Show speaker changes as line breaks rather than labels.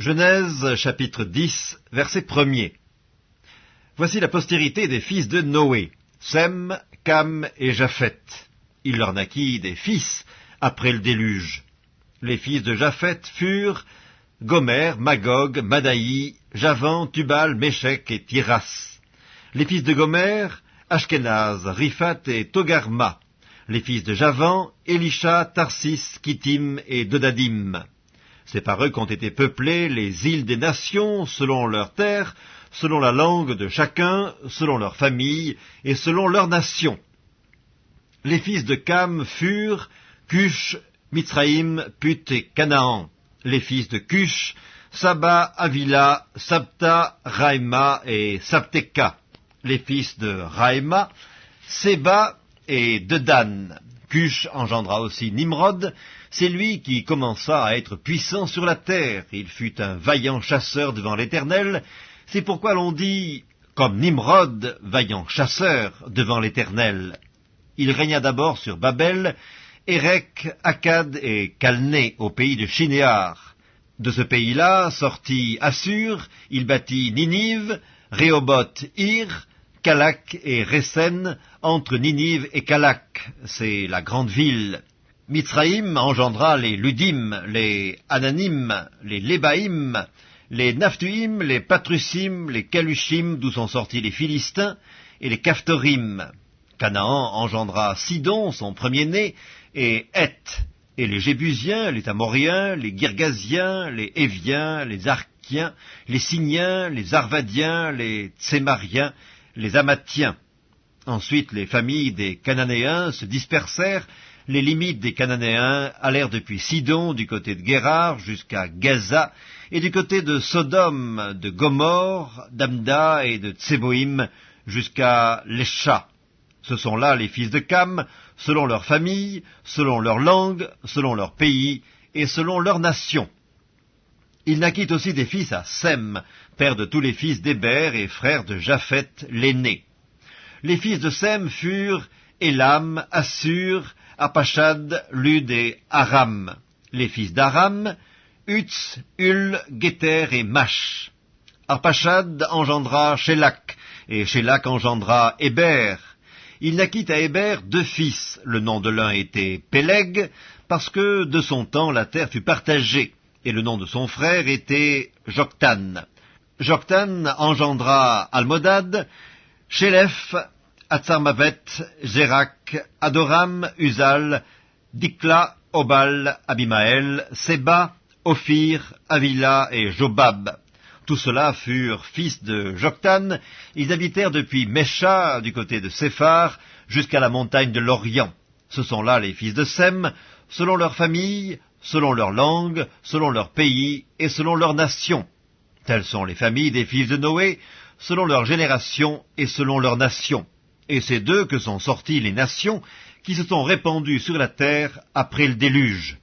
Genèse chapitre 10 verset 1er Voici la postérité des fils de Noé, Sem, Cam et Japhet. Il leur naquit des fils après le déluge. Les fils de Japhet furent Gomer, Magog, Madaï, Javan, Tubal, Méchec et Tiras. Les fils de Gomer, Ashkenaz, Riphat et Togarma. Les fils de Javan, Elisha, Tarsis, Kittim et Dodadim. C'est par eux qu'ont été peuplées les îles des nations selon leurs terres, selon la langue de chacun, selon leur famille et selon leur nation. Les fils de Cam furent Cush, Mitzraïm, Put et Canaan. Les fils de Cush, Saba, Avila, Sabta, Raïma et Sabteka. Les fils de Raïma, Seba et Dedan. Cush engendra aussi Nimrod, c'est lui qui commença à être puissant sur la terre. Il fut un vaillant chasseur devant l'Éternel. C'est pourquoi l'on dit, comme Nimrod, vaillant chasseur devant l'Éternel. Il régna d'abord sur Babel, Érec, Akkad et Calné au pays de Shinéar. De ce pays-là sortit Assur, il bâtit Ninive, Rehoboth, Ir, Kalak et Resen, entre Ninive et Kalak, c'est la grande ville. Mitzraïm engendra les Ludim, les Ananim, les Lébaïm, les Naphtuim, les Patrusim, les Kalushim, d'où sont sortis les Philistins, et les Kaftorim. Canaan engendra Sidon, son premier-né, et Heth, et les Jébusiens, les Amoriens, les Girgasiens, les Éviens, les Arkiens, les Signiens, les Arvadiens, les Tsémariens, les Amathiens. Ensuite, les familles des Cananéens se dispersèrent, les limites des Cananéens allèrent depuis Sidon, du côté de Guérard, jusqu'à Gaza, et du côté de Sodome, de Gomorre, d'Amda et de Tseboïm, jusqu'à Lesha. Ce sont là les fils de Cam, selon leur famille, selon leur langue, selon leur pays, et selon leur nation. Il naquit aussi des fils à Sem, père de tous les fils d'Héber et frère de Japhet l'aîné. Les fils de Sem furent Elam, Assur, Apachad, Lud et Aram. Les fils d'Aram, Utz, Ul, Geter et Mash. Arpachad engendra Shélak, et Shélak engendra Héber. Il naquit à Héber deux fils. Le nom de l'un était Péleg, parce que de son temps la terre fut partagée, et le nom de son frère était Joktan. Joktan engendra Almodad, Shélef, Atzarmavet, Zérak, Adoram, Uzal, Dikla, Obal, Abimael, Seba, Ophir, Avila et Jobab. Tous ceux-là furent fils de Joktan. Ils habitèrent depuis Mesha, du côté de Séphar, jusqu'à la montagne de l'Orient. Ce sont là les fils de Sem, selon leur famille, selon leur langue, selon leur pays et selon leur nation. Telles sont les familles des fils de Noé, selon leur génération et selon leur nation. Et c'est d'eux que sont sorties les nations qui se sont répandues sur la terre après le déluge.